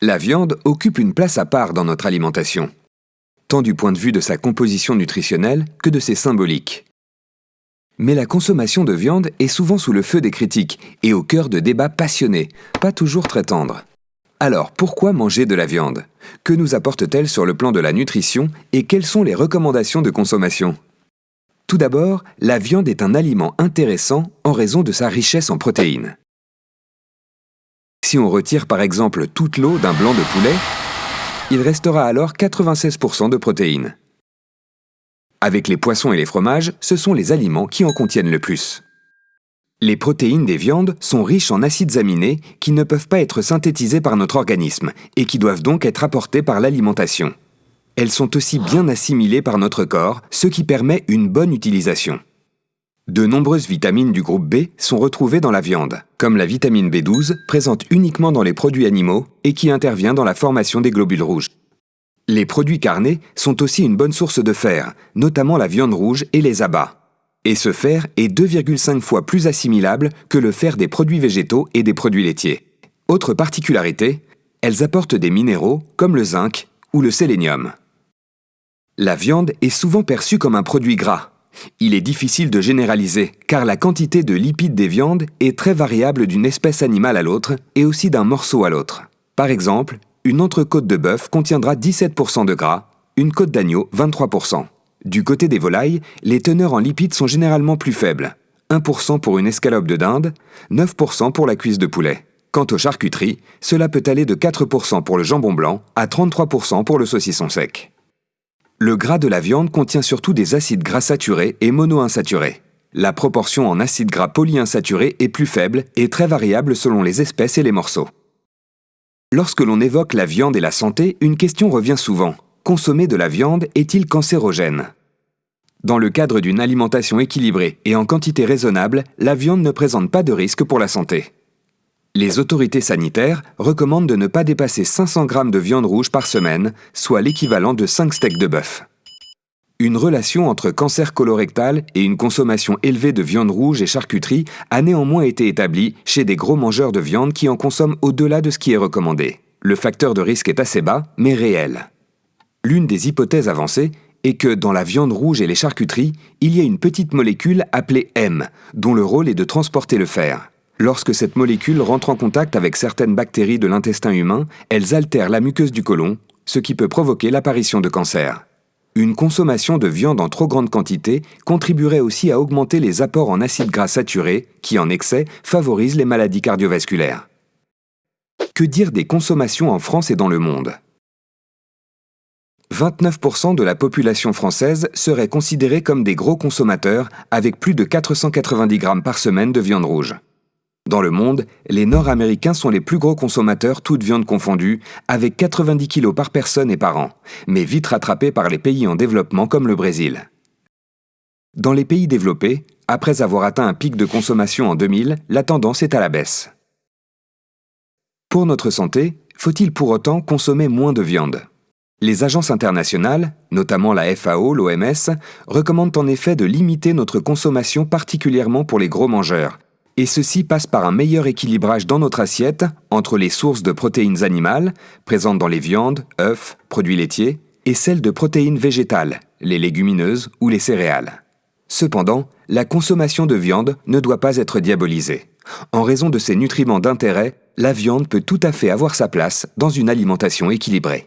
La viande occupe une place à part dans notre alimentation, tant du point de vue de sa composition nutritionnelle que de ses symboliques. Mais la consommation de viande est souvent sous le feu des critiques et au cœur de débats passionnés, pas toujours très tendres. Alors pourquoi manger de la viande? Que nous apporte-t-elle sur le plan de la nutrition et quelles sont les recommandations de consommation? Tout d'abord, la viande est un aliment intéressant en raison de sa richesse en protéines. Si on retire par exemple toute l'eau d'un blanc de poulet, il restera alors 96% de protéines. Avec les poissons et les fromages, ce sont les aliments qui en contiennent le plus. Les protéines des viandes sont riches en acides aminés qui ne peuvent pas être synthétisés par notre organisme et qui doivent donc être apportés par l'alimentation. Elles sont aussi bien assimilées par notre corps, ce qui permet une bonne utilisation. De nombreuses vitamines du groupe B sont retrouvées dans la viande, comme la vitamine B12, présente uniquement dans les produits animaux et qui intervient dans la formation des globules rouges. Les produits carnés sont aussi une bonne source de fer, notamment la viande rouge et les abats. Et ce fer est 2,5 fois plus assimilable que le fer des produits végétaux et des produits laitiers. Autre particularité, elles apportent des minéraux comme le zinc ou le sélénium. La viande est souvent perçue comme un produit gras. Il est difficile de généraliser, car la quantité de lipides des viandes est très variable d'une espèce animale à l'autre et aussi d'un morceau à l'autre. Par exemple, une entrecôte de bœuf contiendra 17% de gras, une côte d'agneau 23%. Du côté des volailles, les teneurs en lipides sont généralement plus faibles. 1% pour une escalope de dinde, 9% pour la cuisse de poulet. Quant aux charcuteries, cela peut aller de 4% pour le jambon blanc à 33% pour le saucisson sec. Le gras de la viande contient surtout des acides gras saturés et monoinsaturés. La proportion en acides gras polyinsaturés est plus faible et très variable selon les espèces et les morceaux. Lorsque l'on évoque la viande et la santé, une question revient souvent. Consommer de la viande est-il cancérogène? Dans le cadre d'une alimentation équilibrée et en quantité raisonnable, la viande ne présente pas de risque pour la santé. Les autorités sanitaires recommandent de ne pas dépasser 500 g de viande rouge par semaine, soit l'équivalent de 5 steaks de bœuf. Une relation entre cancer colorectal et une consommation élevée de viande rouge et charcuterie a néanmoins été établie chez des gros mangeurs de viande qui en consomment au-delà de ce qui est recommandé. Le facteur de risque est assez bas, mais réel. L'une des hypothèses avancées est que dans la viande rouge et les charcuteries, il y a une petite molécule appelée M, dont le rôle est de transporter le fer. Lorsque cette molécule rentre en contact avec certaines bactéries de l'intestin humain, elles altèrent la muqueuse du côlon, ce qui peut provoquer l'apparition de cancer. Une consommation de viande en trop grande quantité contribuerait aussi à augmenter les apports en acides gras saturés, qui en excès favorisent les maladies cardiovasculaires. Que dire des consommations en France et dans le monde? 29% de la population française serait considérée comme des gros consommateurs avec plus de 490 grammes par semaine de viande rouge. Dans le monde, les Nord-Américains sont les plus gros consommateurs, toutes viandes confondues, avec 90 kg par personne et par an, mais vite rattrapés par les pays en développement comme le Brésil. Dans les pays développés, après avoir atteint un pic de consommation en 2000, la tendance est à la baisse. Pour notre santé, faut-il pour autant consommer moins de viande? Les agences internationales, notamment la FAO, l'OMS, recommandent en effet de limiter notre consommation particulièrement pour les gros mangeurs, et ceci passe par un meilleur équilibrage dans notre assiette entre les sources de protéines animales, présentes dans les viandes, œufs, produits laitiers, et celles de protéines végétales, les légumineuses ou les céréales. Cependant, la consommation de viande ne doit pas être diabolisée. En raison de ses nutriments d'intérêt, la viande peut tout à fait avoir sa place dans une alimentation équilibrée.